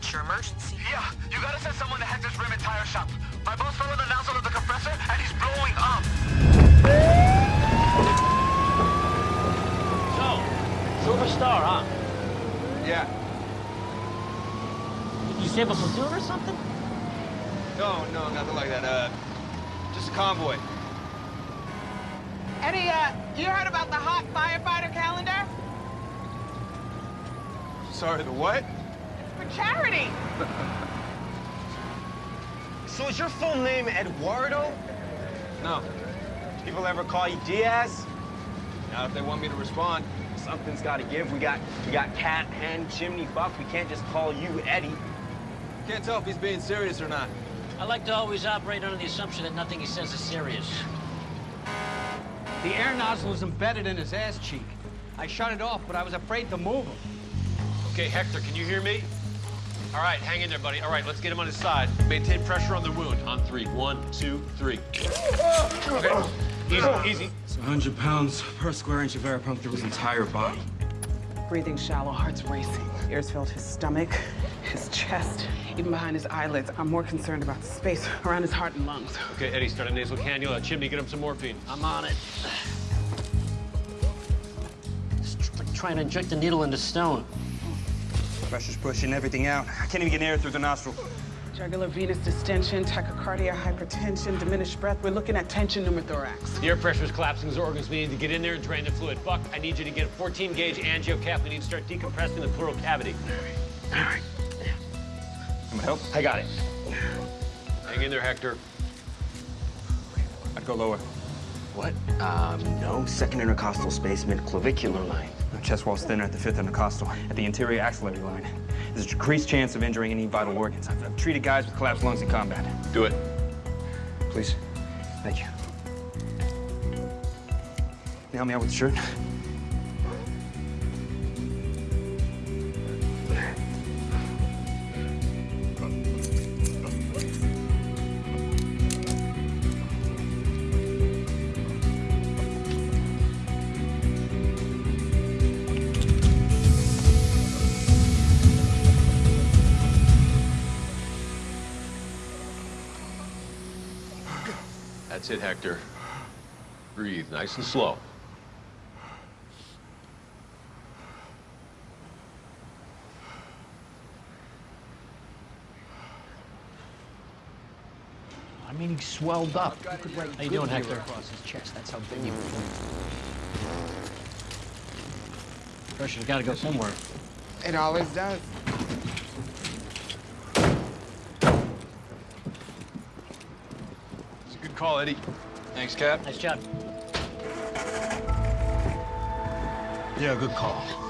What's your emergency? Yeah, you gotta send someone to Hector's rim and tire shop. My boss fell in the nozzle of the compressor, and he's blowing up. So, Silver Star, huh? Yeah. You save a platoon or something? No, no, nothing like that. Uh, just a convoy. Eddie, uh, you heard about the hot firefighter calendar? Sorry, the what? For charity. So is your full name Eduardo? No. People ever call you Diaz? Not if they want me to respond. Something's got to give. We got we got Cap, hen, chimney, buck. We can't just call you Eddie. Can't tell if he's being serious or not. I like to always operate under the assumption that nothing he says is serious. The air nozzle is embedded in his ass cheek. I shut it off, but I was afraid to move him. Okay, Hector, can you hear me? All right, hang in there, buddy. All right, let's get him on his side. Maintain pressure on the wound. On three. One, two, three. Okay, easy, easy. It's 100 pounds per square inch of air pumped through his entire body. Breathing shallow, heart's racing. Ears filled his stomach, his chest, even behind his eyelids. I'm more concerned about the space around his heart and lungs. Okay, Eddie, start a nasal cannula. Chimney, get him some morphine. I'm on it. It's like trying to inject a needle into stone. Pressure's pushing everything out. I can't even get air through the nostril. Jugular venous distension, tachycardia, hypertension, diminished breath. We're looking at tension pneumothorax. The air pressure is collapsing his organs. We need to get in there and drain the fluid. Buck, I need you to get a 14 gauge angiocath. We need to start decompressing the pleural cavity. All right. All right. I'm gonna help. I got it. Hang in there, Hector. I'd go lower. What? Um, no. Second intercostal space, mid-clavicular line. My chest wall's thinner at the fifth intercostal, at the anterior axillary line. There's a decreased chance of injuring any vital organs. I've, I've treated guys with collapsed lungs in combat. Do it. Please. Thank you. Can you help me out with the shirt? That's it, Hector. Breathe nice and slow. I mean, he swelled up. You could write How you doing, Hector? across his chest. That's how big he was. Pressure's got to go somewhere. It always does. It's a good call, Eddie. Thanks, Cap. Nice job. Yeah, good call.